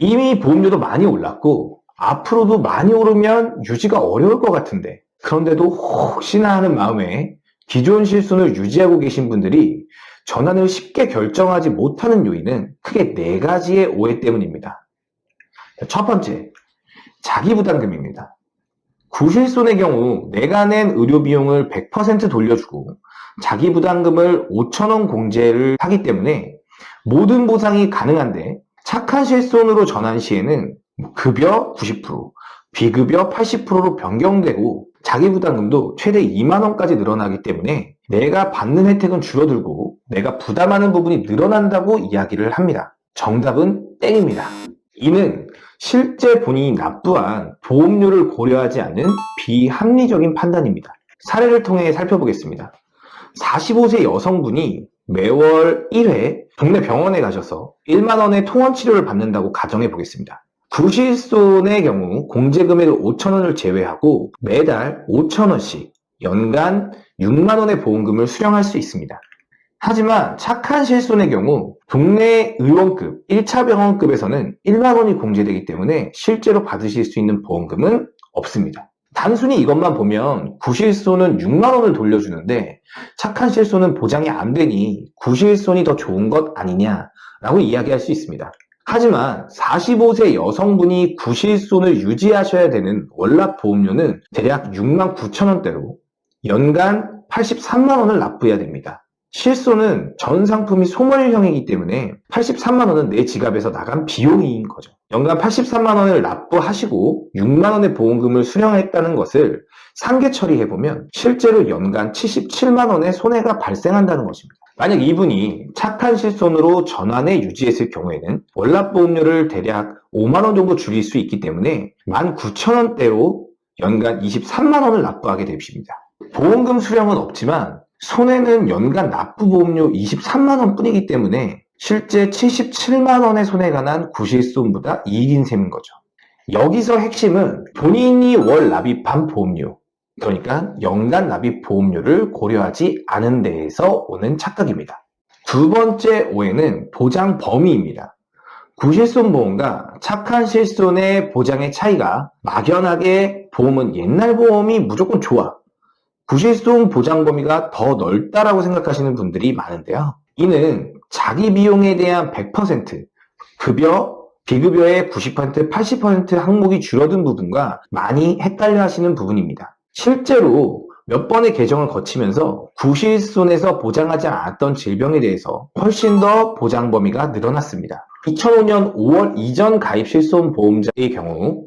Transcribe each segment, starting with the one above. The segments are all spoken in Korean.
이미 보험료도 많이 올랐고 앞으로도 많이 오르면 유지가 어려울 것 같은데 그런데도 혹시나 하는 마음에 기존 실손을 유지하고 계신 분들이 전환을 쉽게 결정하지 못하는 요인은 크게 네 가지의 오해 때문입니다. 첫 번째, 자기부담금입니다. 구실손의 경우 내가 낸 의료 비용을 100% 돌려주고 자기부담금을 5천원 공제를 하기 때문에 모든 보상이 가능한데 착한 실손으로 전환 시에는 급여 90%, 비급여 80%로 변경되고 자기부담금도 최대 2만원까지 늘어나기 때문에 내가 받는 혜택은 줄어들고 내가 부담하는 부분이 늘어난다고 이야기를 합니다. 정답은 땡입니다. 이는 실제 본인이 납부한 보험료를 고려하지 않는 비합리적인 판단입니다. 사례를 통해 살펴보겠습니다. 45세 여성분이 매월 1회 동네 병원에 가셔서 1만원의 통원 치료를 받는다고 가정해 보겠습니다. 구실손의 경우 공제금액 5천원을 제외하고 매달 5천원씩 연간 6만원의 보험금을 수령할 수 있습니다. 하지만 착한 실손의 경우 동네 의원급 1차 병원급에서는 1만원이 공제되기 때문에 실제로 받으실 수 있는 보험금은 없습니다. 단순히 이것만 보면 구실손은 6만원을 돌려주는데 착한 실손은 보장이 안 되니 구실손이 더 좋은 것 아니냐라고 이야기할 수 있습니다. 하지만 45세 여성분이 구실손을 유지하셔야 되는 월납 보험료는 대략 6만 9천원대로 연간 83만원을 납부해야 됩니다. 실손은 전 상품이 소멸형이기 때문에 83만원은 내 지갑에서 나간 비용인 거죠. 연간 83만원을 납부하시고 6만원의 보험금을 수령했다는 것을 상계 처리해보면 실제로 연간 77만원의 손해가 발생한다는 것입니다. 만약 이분이 착한 실손으로 전환에 유지했을 경우에는 월납보험료를 대략 5만원 정도 줄일 수 있기 때문에 19,000원대로 연간 23만원을 납부하게 되십니다. 보험금 수령은 없지만 손해는 연간 납부보험료 23만원 뿐이기 때문에 실제 77만원의 손해가 난 구실손보다 이익인 셈인 거죠. 여기서 핵심은 본인이 월 납입한 보험료, 그러니까 연간 납입 보험료를 고려하지 않은 데에서 오는 착각입니다. 두 번째 오해는 보장 범위입니다. 구실손 보험과 착한 실손의 보장의 차이가 막연하게 보험은 옛날 보험이 무조건 좋아. 구실손 보장 범위가 더 넓다라고 생각하시는 분들이 많은데요. 이는 자기 비용에 대한 100% 급여, 비급여의 90%, 80% 항목이 줄어든 부분과 많이 헷갈려 하시는 부분입니다. 실제로 몇 번의 개정을 거치면서 구실손에서 보장하지 않았던 질병에 대해서 훨씬 더 보장 범위가 늘어났습니다. 2005년 5월 이전 가입 실손 보험자의 경우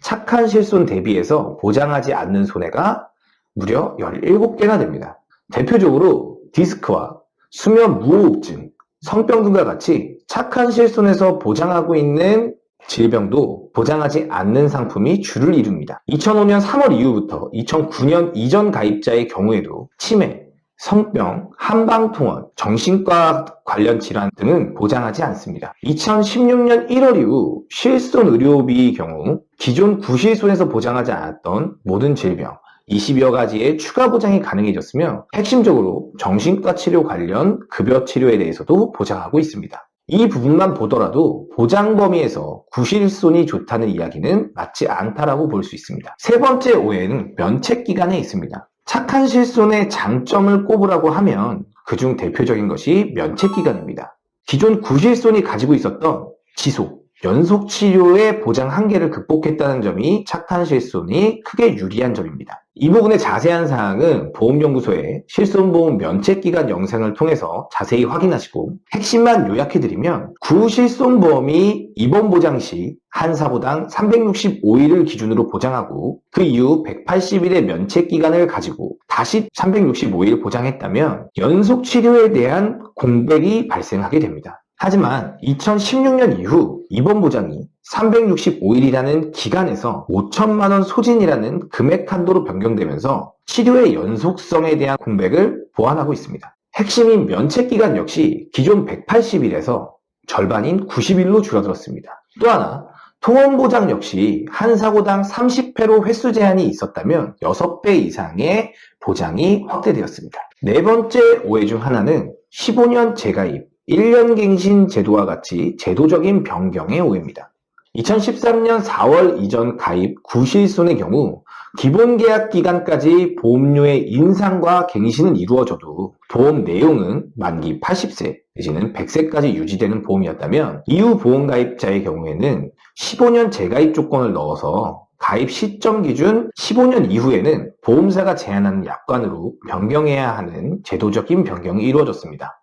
착한 실손 대비해서 보장하지 않는 손해가 무려 17개나 됩니다. 대표적으로 디스크와 수면 무호흡증, 성병 등과 같이 착한 실손에서 보장하고 있는 질병도 보장하지 않는 상품이 주를 이룹니다. 2005년 3월 이후부터 2009년 이전 가입자의 경우에도 치매, 성병, 한방통원, 정신과 관련 질환 등은 보장하지 않습니다. 2016년 1월 이후 실손 의료비의 경우 기존 구실손에서 보장하지 않았던 모든 질병, 20여 가지의 추가 보장이 가능해졌으며 핵심적으로 정신과 치료 관련 급여 치료에 대해서도 보장하고 있습니다. 이 부분만 보더라도 보장 범위에서 구실손이 좋다는 이야기는 맞지 않다라고 볼 수 있습니다. 세 번째 오해는 면책 기간에 있습니다. 착한 실손의 장점을 꼽으라고 하면 그중 대표적인 것이 면책 기간입니다. 기존 구실손이 가지고 있었던 지속, 연속 치료의 보장 한계를 극복했다는 점이 착한 실손이 크게 유리한 점입니다. 이 부분의 자세한 사항은 보험연구소의 실손보험 면책기간 영상을 통해서 자세히 확인하시고 핵심만 요약해드리면 구실손보험이 입원 보장 시 한 사보당 365일을 기준으로 보장하고 그 이후 180일의 면책기간을 가지고 다시 365일 보장했다면 연속 치료에 대한 공백이 발생하게 됩니다. 하지만 2016년 이후 입원 보장이 365일이라는 기간에서 5천만원 소진이라는 금액 한도로 변경되면서 치료의 연속성에 대한 공백을 보완하고 있습니다. 핵심인 면책기간 역시 기존 180일에서 절반인 90일로 줄어들었습니다. 또 하나 통원보장 역시 한 사고당 30회로 횟수 제한이 있었다면 6배 이상의 보장이 확대되었습니다. 네 번째 오해 중 하나는 15년 재가입, 1년 갱신 제도와 같이 제도적인 변경의 오해입니다. 2013년 4월 이전 가입 구실손의 경우 기본 계약 기간까지 보험료의 인상과 갱신은 이루어져도 보험 내용은 만기 80세 내지는 100세까지 유지되는 보험이었다면 이후 보험 가입자의 경우에는 15년 재가입 조건을 넣어서 가입 시점 기준 15년 이후에는 보험사가 제한하는 약관으로 변경해야 하는 제도적인 변경이 이루어졌습니다.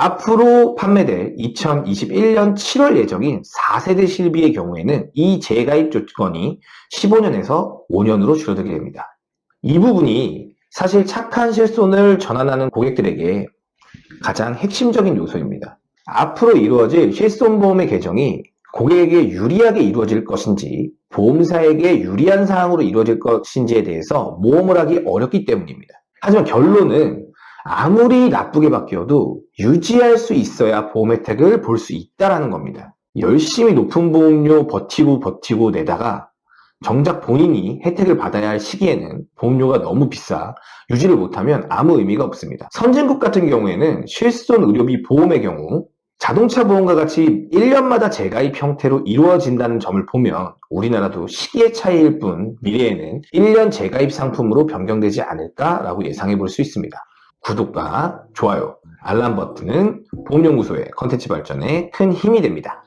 앞으로 판매될 2021년 7월 예정인 4세대 실비의 경우에는 이 재가입 조건이 15년에서 5년으로 줄어들게 됩니다. 이 부분이 사실 착한 실손을 전환하는 고객들에게 가장 핵심적인 요소입니다. 앞으로 이루어질 실손보험의 개정이 고객에게 유리하게 이루어질 것인지 보험사에게 유리한 사항으로 이루어질 것인지에 대해서 모험을 하기 어렵기 때문입니다. 하지만 결론은 아무리 나쁘게 바뀌어도 유지할 수 있어야 보험 혜택을 볼 수 있다는 겁니다. 열심히 높은 보험료 버티고 버티고 내다가 정작 본인이 혜택을 받아야 할 시기에는 보험료가 너무 비싸 유지를 못하면 아무 의미가 없습니다. 선진국 같은 경우에는 실손 의료비 보험의 경우 자동차 보험과 같이 1년마다 재가입 형태로 이루어진다는 점을 보면 우리나라도 시기의 차이일 뿐 미래에는 1년 재가입 상품으로 변경되지 않을까라고 예상해 볼 수 있습니다. 구독과 좋아요, 알람 버튼은 보험연구소의 컨텐츠 발전에 큰 힘이 됩니다.